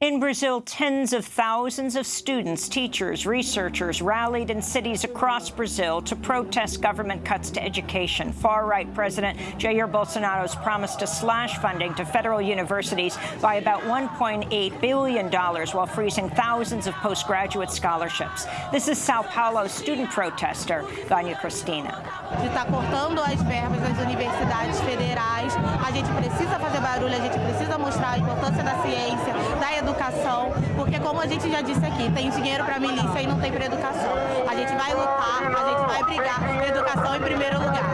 In Brazil, tens of thousands of students, teachers, researchers rallied in cities across Brazil to protest government cuts to education. Far-right President Jair Bolsonaro's promise to slash funding to federal universities by about $1.8 billion while freezing thousands of postgraduate scholarships. This is Sao Paulo's student protester, Vânia Cristina. A gente precisa fazer barulho, a gente precisa mostrar a importância da ciência, educação, porque como a gente já disse aqui, tem dinheiro para milícia e não tem para educação. A gente vai lutar, a gente vai brigar, educação em primeiro lugar.